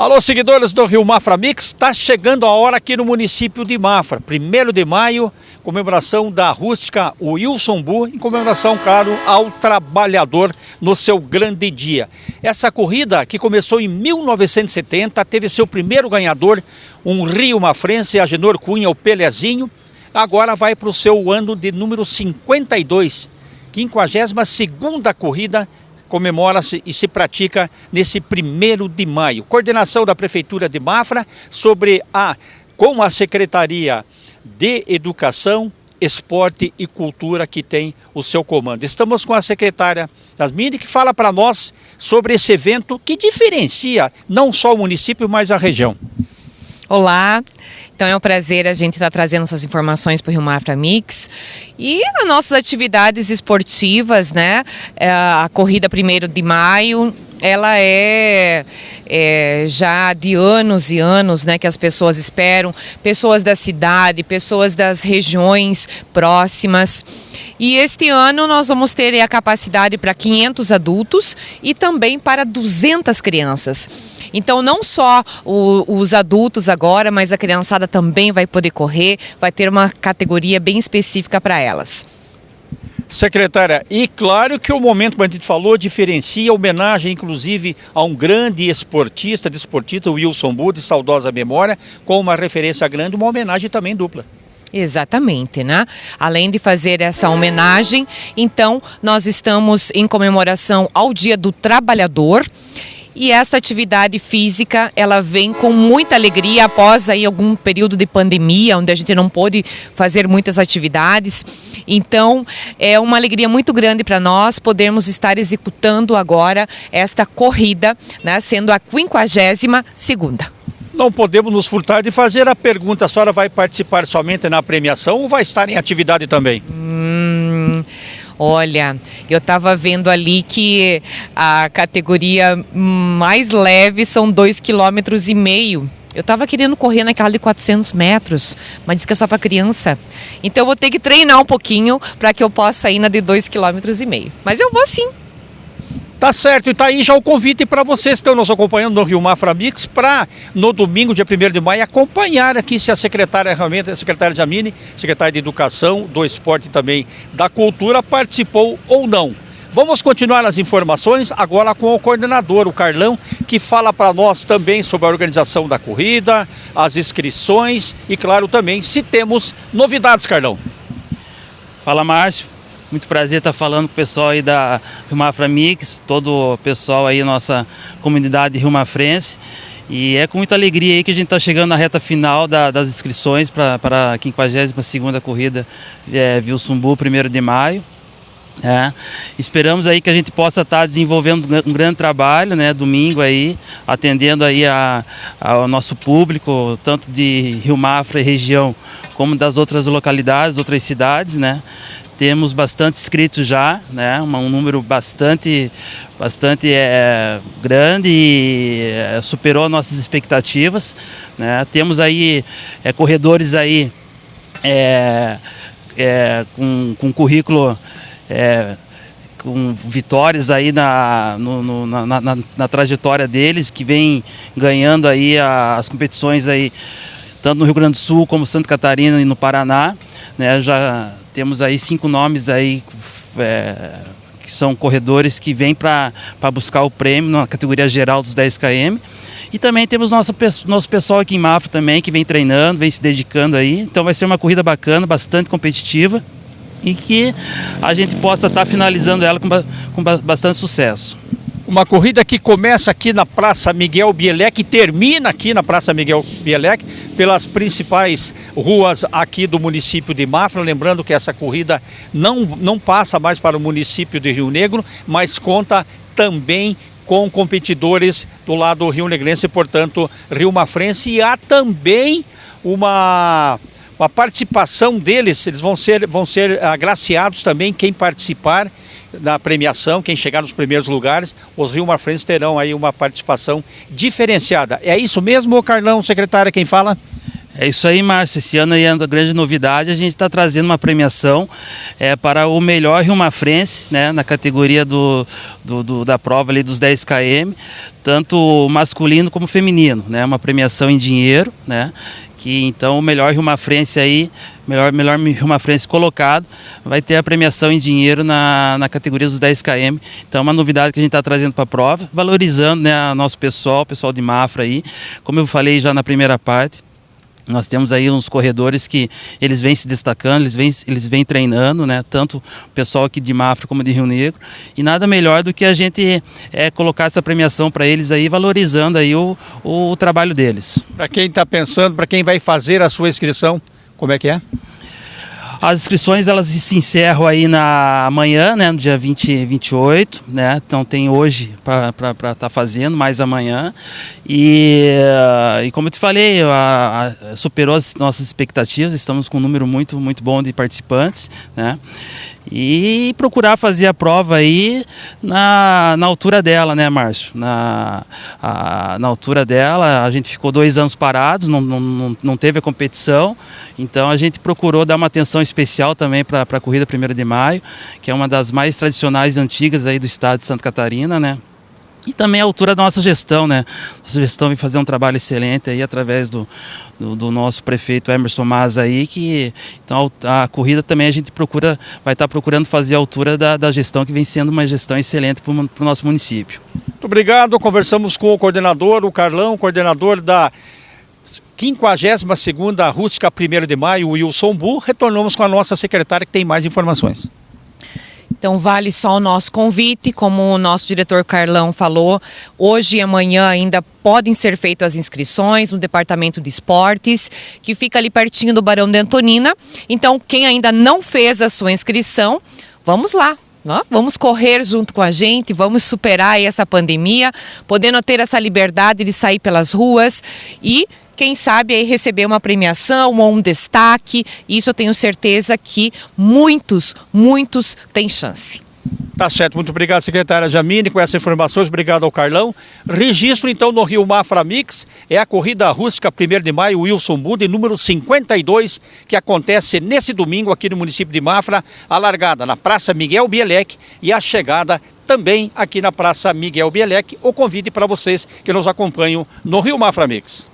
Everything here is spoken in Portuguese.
Alô, seguidores do Rio Mafra Mix, está chegando a hora aqui no município de Mafra. Primeiro de maio, comemoração da rústica Wilson Bu, em comemoração, claro, ao trabalhador no seu grande dia. Essa corrida, que começou em 1970, teve seu primeiro ganhador, um Rio Mafrense, Agenor Cunha, o Pelezinho. Agora vai para o seu ano de número 52, 52 segunda corrida comemora-se e se pratica nesse primeiro de maio. Coordenação da Prefeitura de Mafra sobre a com a Secretaria de Educação, Esporte e Cultura que tem o seu comando. Estamos com a secretária Yasmine que fala para nós sobre esse evento que diferencia não só o município, mas a região. Olá, então é um prazer a gente estar tá trazendo essas informações para o Rio Mafra Mix. E as nossas atividades esportivas, né? É a corrida 1 de maio, ela é, é, já de anos e anos né, que as pessoas esperam, pessoas da cidade, pessoas das regiões próximas. E este ano nós vamos ter a capacidade para 500 adultos e também para 200 crianças. Então, não só o, os adultos agora, mas a criançada também vai poder correr, vai ter uma categoria bem específica para elas. Secretária, e claro que o momento, como a gente falou, diferencia homenagem, inclusive, a um grande esportista, desportista, Wilson Bud, de saudosa memória, com uma referência grande, uma homenagem também dupla. Exatamente, né? Além de fazer essa homenagem, então nós estamos em comemoração ao Dia do Trabalhador e esta atividade física, ela vem com muita alegria após aí algum período de pandemia, onde a gente não pôde fazer muitas atividades. Então, é uma alegria muito grande para nós podermos estar executando agora esta corrida, né, sendo a 52 segunda. Não podemos nos furtar de fazer a pergunta, a senhora vai participar somente na premiação ou vai estar em atividade também? Hum... Olha, eu estava vendo ali que a categoria mais leve são dois km meio. Eu estava querendo correr naquela de 400 metros, mas disse que é só para criança. Então eu vou ter que treinar um pouquinho para que eu possa ir na de 2,5 km. Mas eu vou sim. Tá certo, e tá aí já o convite para vocês que estão nos acompanhando no Rio Mafra Mix para no domingo, dia 1 de maio, acompanhar aqui se a secretária realmente, a secretária Jamine, secretária de Educação, do Esporte e também da Cultura, participou ou não. Vamos continuar as informações agora com o coordenador, o Carlão, que fala para nós também sobre a organização da corrida, as inscrições e, claro, também se temos novidades, Carlão. Fala, Márcio. Muito prazer estar falando com o pessoal aí da Rio Mafra Mix, todo o pessoal aí, nossa comunidade Rio Mafrense. E é com muita alegria aí que a gente está chegando na reta final da, das inscrições para a 52ª corrida é, Vilsumbu, 1 de maio. É, esperamos aí que a gente possa estar tá desenvolvendo um grande trabalho, né, domingo aí, atendendo aí a, ao nosso público, tanto de Rio Mafra e região, como das outras localidades, outras cidades, né. Temos bastante inscritos já, né? um número bastante, bastante é, grande e é, superou nossas expectativas. Né? Temos aí é, corredores aí é, é, com, com currículo é, com vitórias aí na, no, no, na, na, na, trajetória deles, que vem ganhando aí as competições aí, tanto no Rio Grande do Sul como Santa Catarina e no Paraná. Né? Já temos aí cinco nomes aí é, que são corredores que vêm para buscar o prêmio na categoria geral dos 10 km. E também temos nosso, nosso pessoal aqui em Mafra também, que vem treinando, vem se dedicando aí. Então vai ser uma corrida bacana, bastante competitiva e que a gente possa estar tá finalizando ela com, com bastante sucesso. Uma corrida que começa aqui na Praça Miguel Bielek e termina aqui na Praça Miguel Bielek, pelas principais ruas aqui do município de Mafra. Lembrando que essa corrida não, não passa mais para o município de Rio Negro, mas conta também com competidores do lado Rio Negrense, portanto, Rio Mafrense. E há também uma a participação deles, eles vão ser, vão ser agraciados também, quem participar da premiação, quem chegar nos primeiros lugares, os Rio Marfrenses terão aí uma participação diferenciada. É isso mesmo, Carlão, secretária, quem fala? É isso aí, Márcio. Esse ano aí é a grande novidade. A gente está trazendo uma premiação é, para o melhor Rio Mafrense, né, na categoria do, do, do, da prova ali dos 10 km, tanto masculino como feminino, né? Uma premiação em dinheiro, né? Que então o melhor Rio Mafrense aí, melhor, melhor Rio Mafrense colocado, vai ter a premiação em dinheiro na, na categoria dos 10 km. Então é uma novidade que a gente está trazendo para a prova, valorizando né, nosso pessoal, pessoal de Mafra aí, como eu falei já na primeira parte. Nós temos aí uns corredores que eles vêm se destacando, eles vêm, eles vêm treinando, né? Tanto o pessoal aqui de Mafra como de Rio Negro. E nada melhor do que a gente é, colocar essa premiação para eles aí, valorizando aí o, o, o trabalho deles. Para quem está pensando, para quem vai fazer a sua inscrição, como é que é? As inscrições elas se encerram aí na manhã, né, no dia 20, 28, né? Então tem hoje para estar tá fazendo, mais amanhã. E, e como eu te falei, a, a, superou as nossas expectativas, estamos com um número muito, muito bom de participantes, né? E procurar fazer a prova aí na, na altura dela, né, Márcio? Na, a, na altura dela, a gente ficou dois anos parados, não, não, não teve a competição, então a gente procurou dar uma atenção especial também para a corrida 1 de maio, que é uma das mais tradicionais e antigas aí do estado de Santa Catarina, né? E também a altura da nossa gestão, né? Nossa gestão vem fazer um trabalho excelente aí através do, do, do nosso prefeito Emerson Maza aí, que então a, a, corrida também a gente procura, vai estar procurando fazer a altura da, da gestão que vem sendo uma gestão excelente para o nosso município. Muito obrigado, conversamos com o coordenador, o Carlão, coordenador da 52ª Rústica 1 de Maio, Wilson Bu, retornamos com a nossa secretária que tem mais informações. Então vale só o nosso convite, como o nosso diretor Carlão falou, hoje e amanhã ainda podem ser feitas as inscrições no Departamento de Esportes, que fica ali pertinho do Barão de Antonina. Então quem ainda não fez a sua inscrição, vamos lá, Vamos correr junto com a gente, vamos superar essa pandemia, podendo ter essa liberdade de sair pelas ruas e quem sabe aí receber uma premiação ou um destaque. Isso eu tenho certeza que muitos, muitos têm chance. Tá certo, muito obrigado, secretária Jamine, com essas informações, obrigado ao Carlão. Registro então no Rio Mafra Mix, é a corrida rústica 1 de maio, Wilson Buda, número 52, que acontece nesse domingo aqui no município de Mafra, a largada na Praça Miguel Bielec e a chegada também aqui na Praça Miguel Bielec. O convite para vocês que nos acompanham no Rio Mafra Mix.